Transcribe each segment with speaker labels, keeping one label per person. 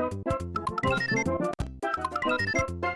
Speaker 1: Thank you.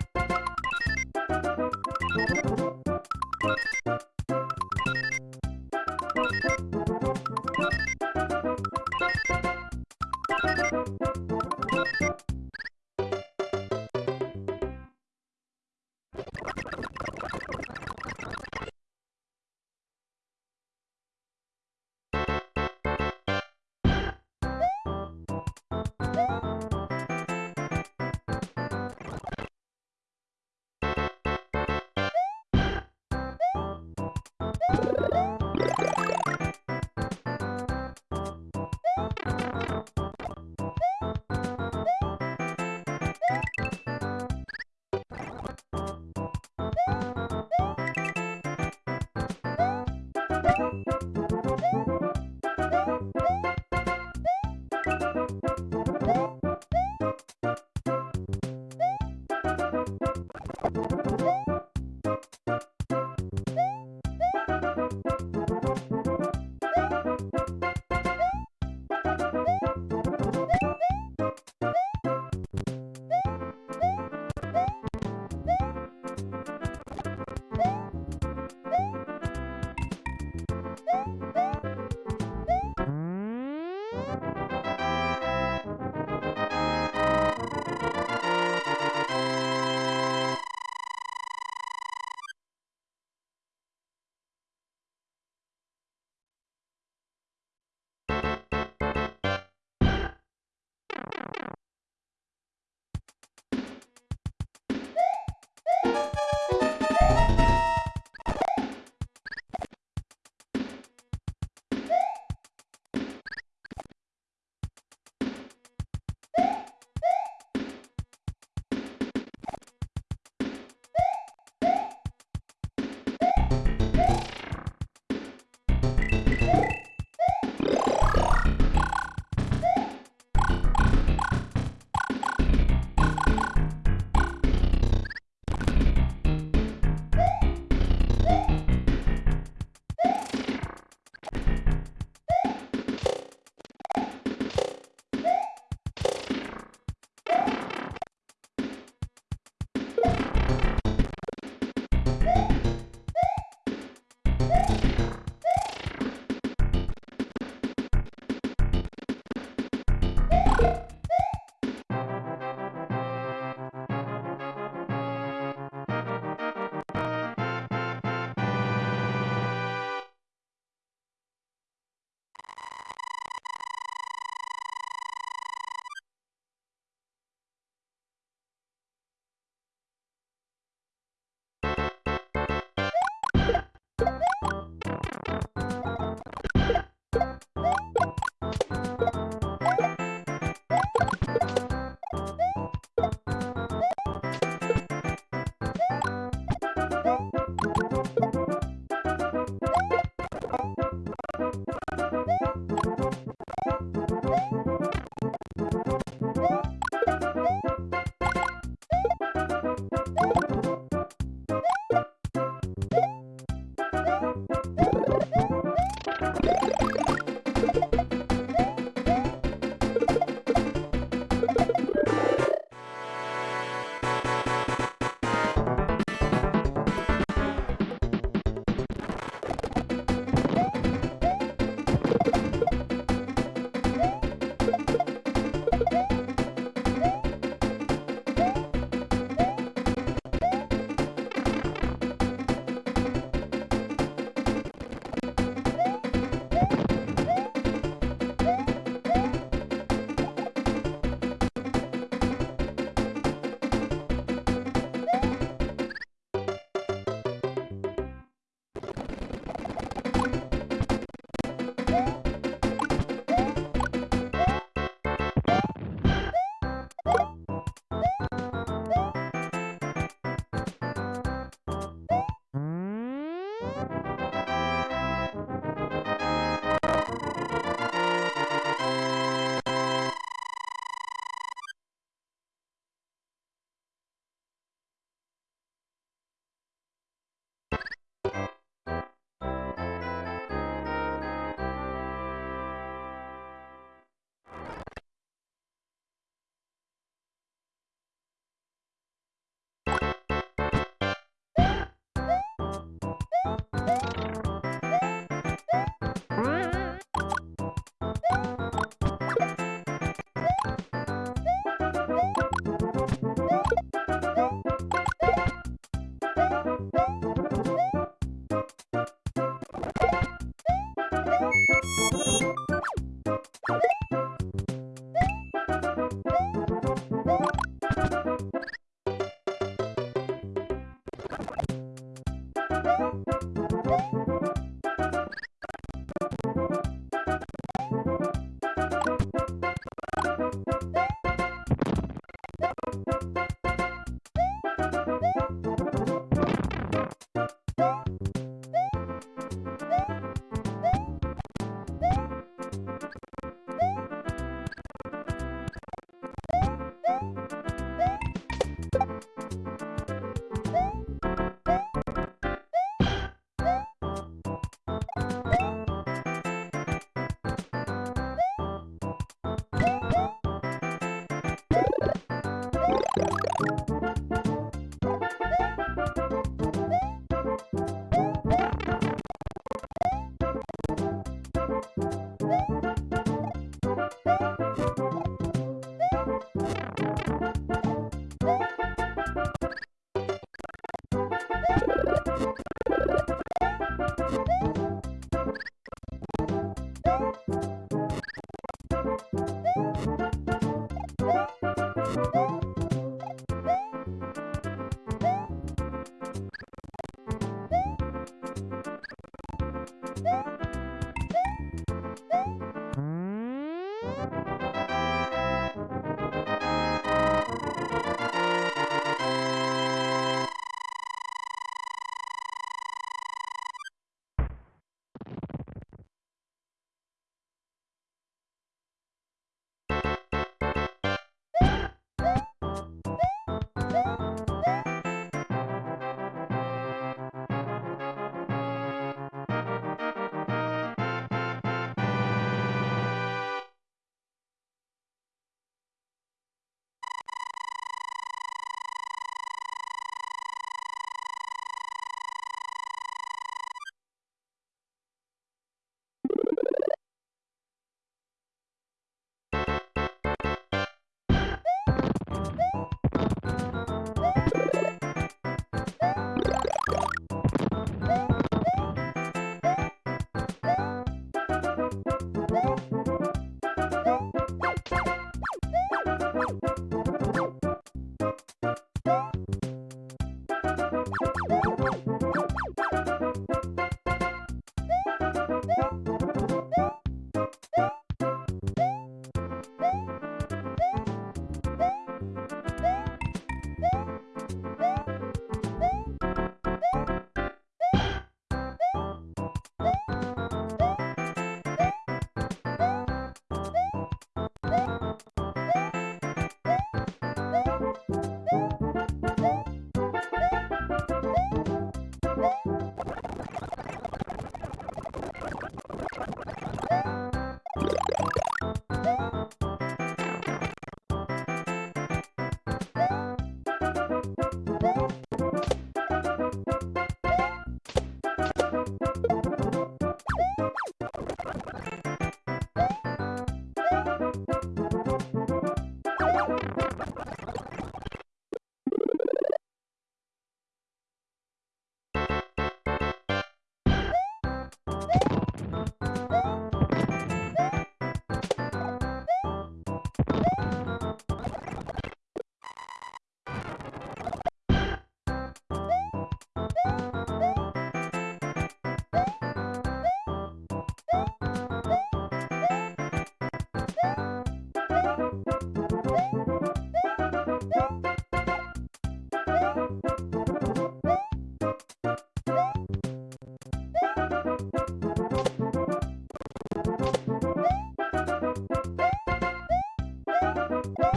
Speaker 1: Bye.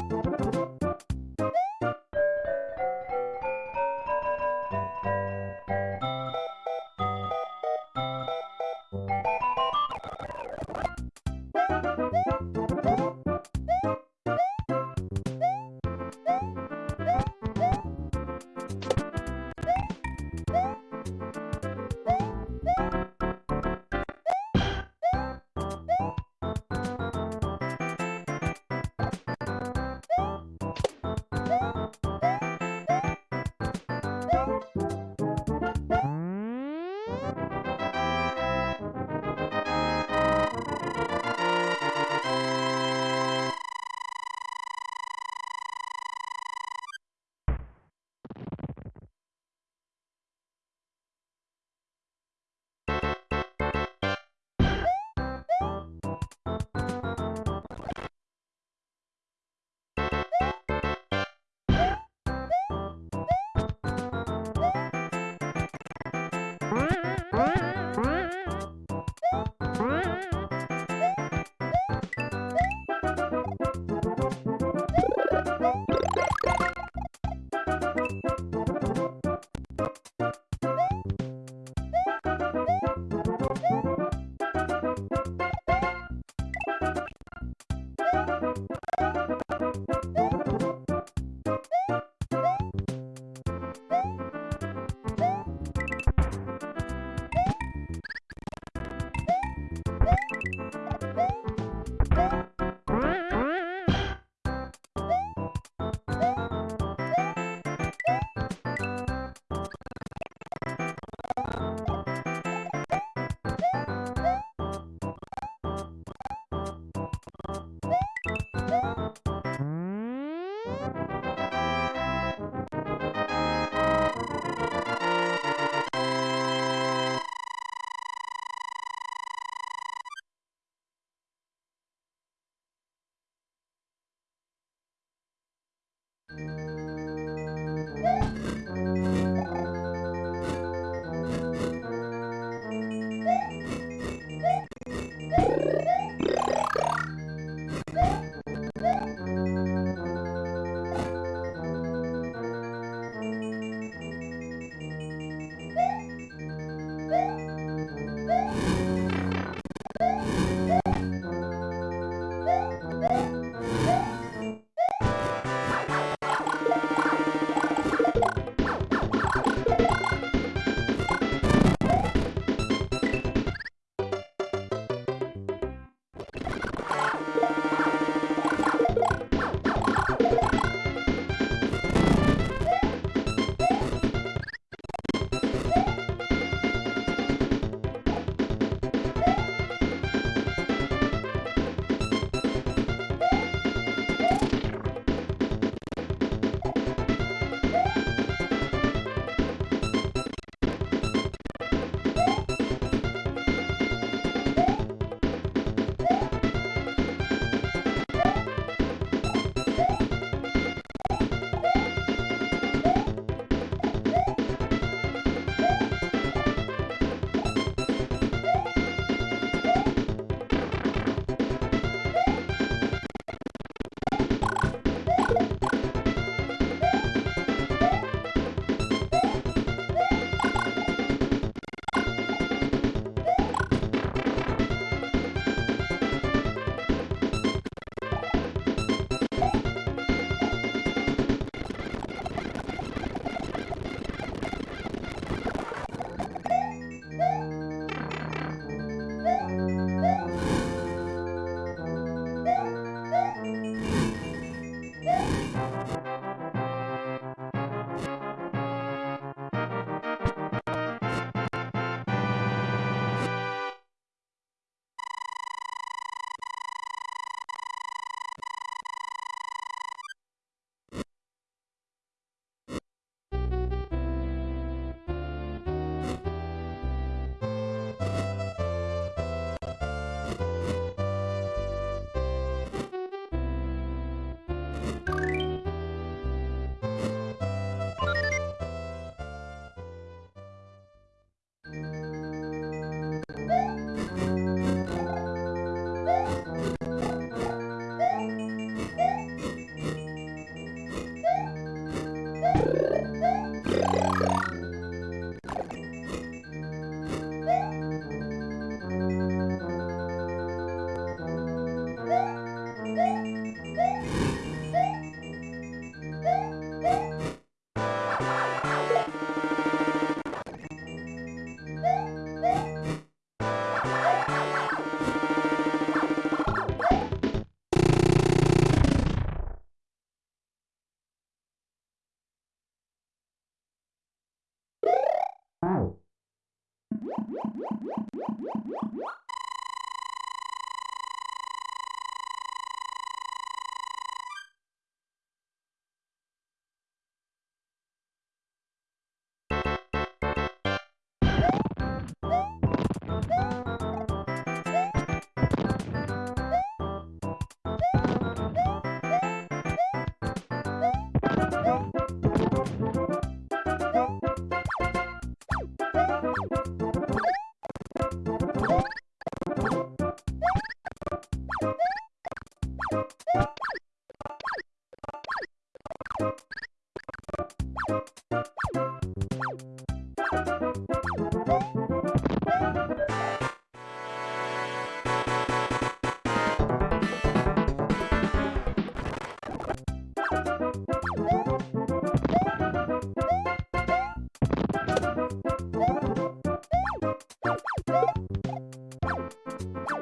Speaker 1: you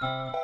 Speaker 1: Thank you.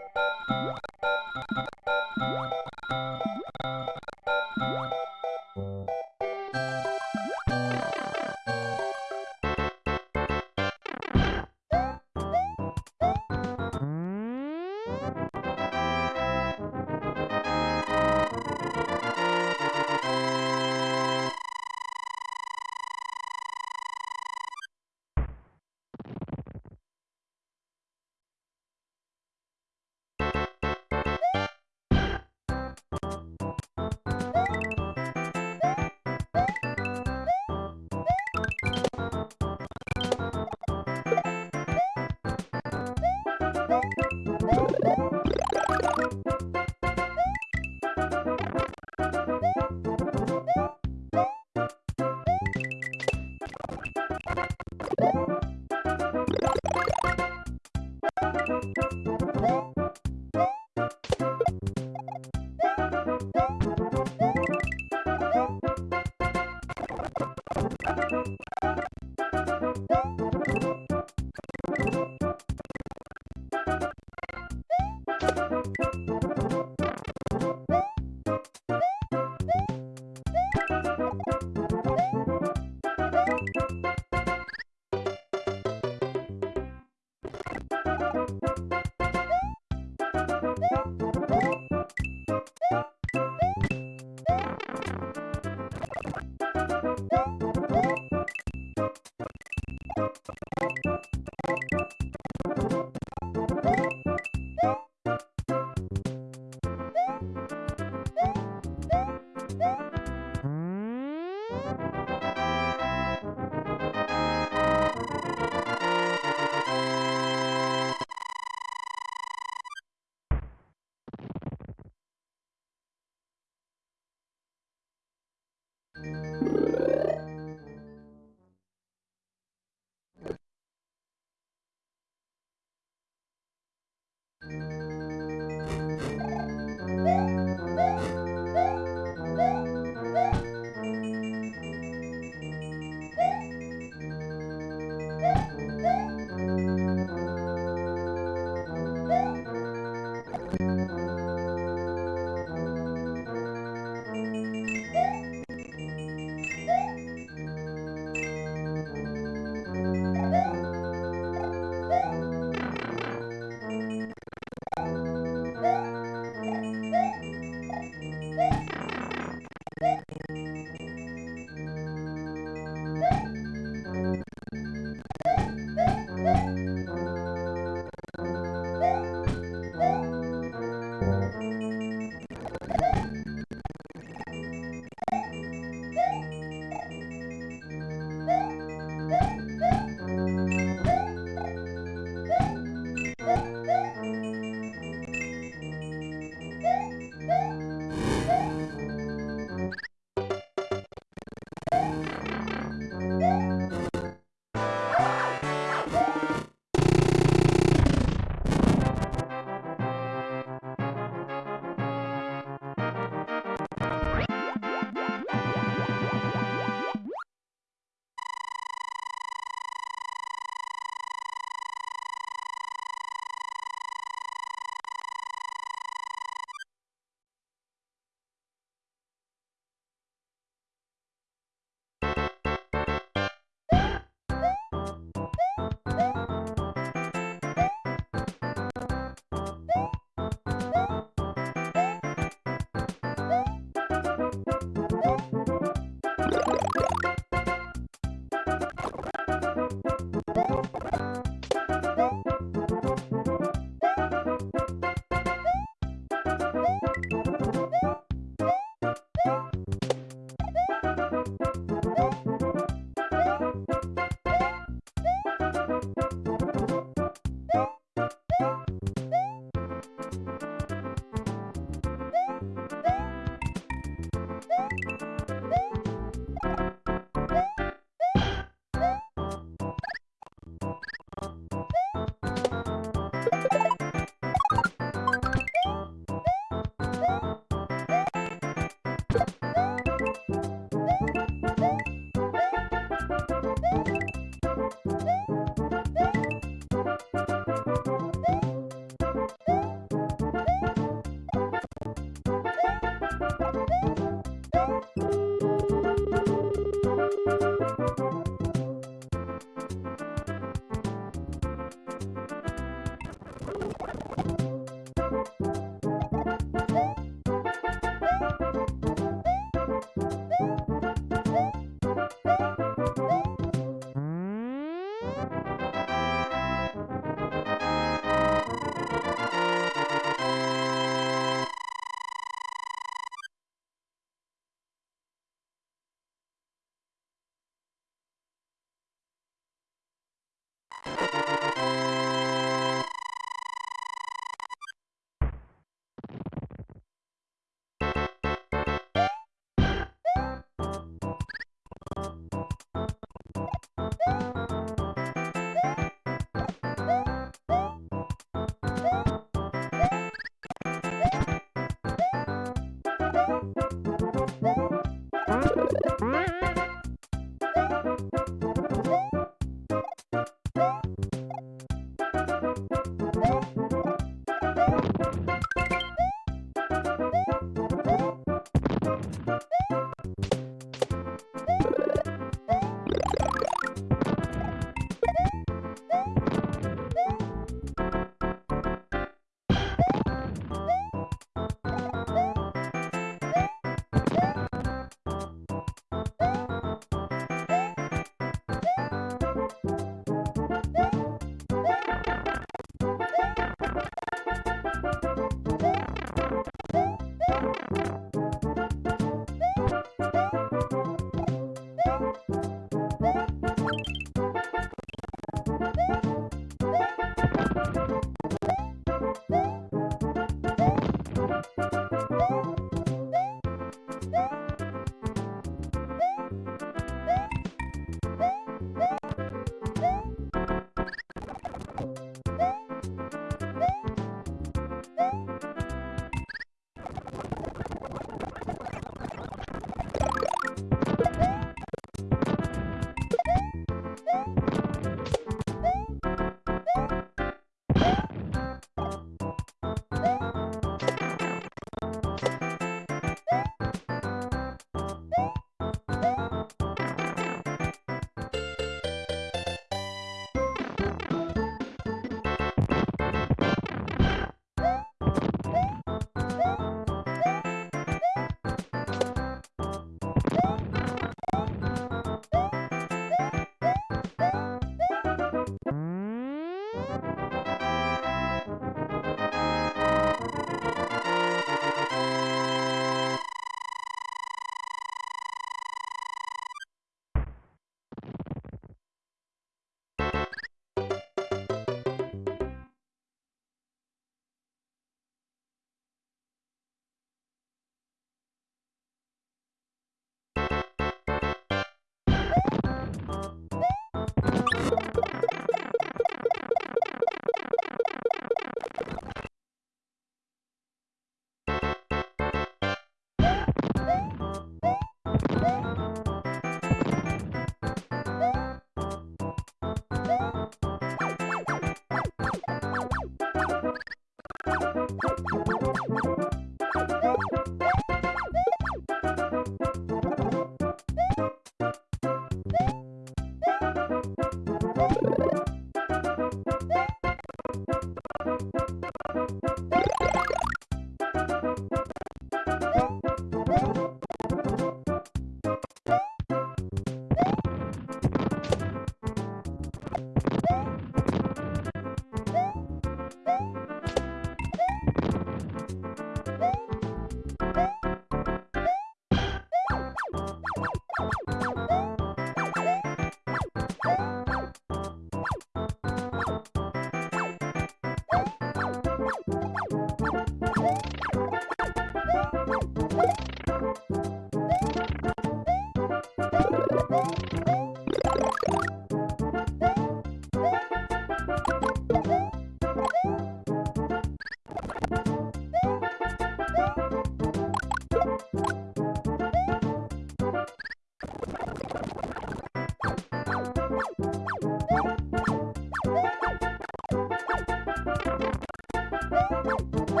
Speaker 1: Woo!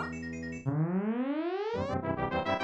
Speaker 1: うん。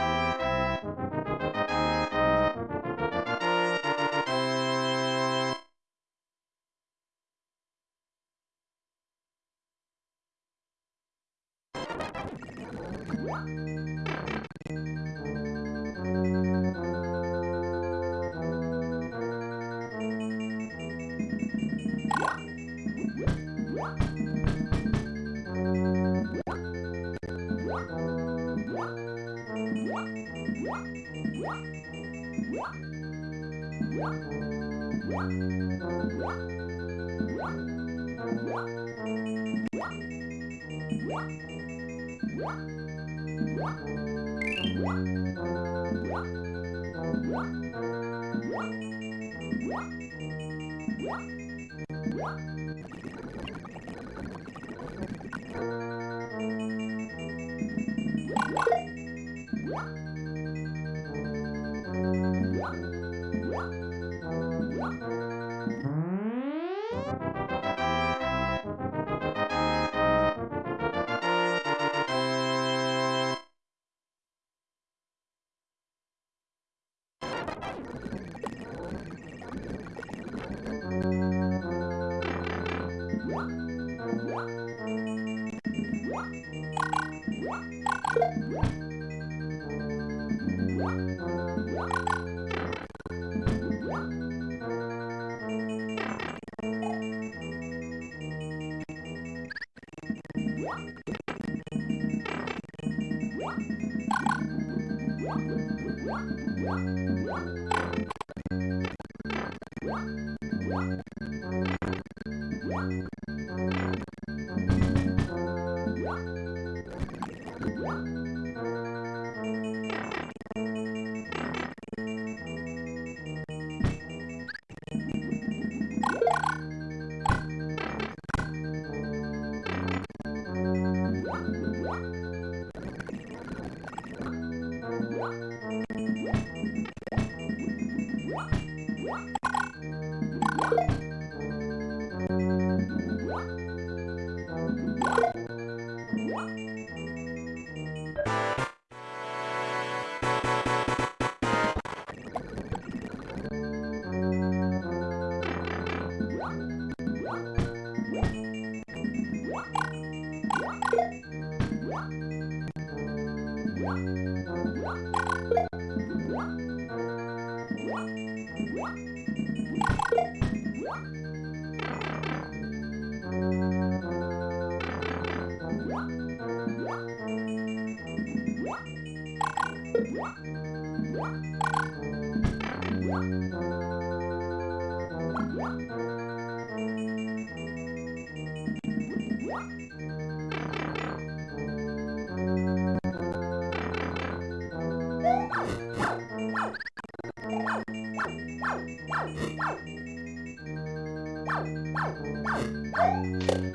Speaker 1: Oh, my God.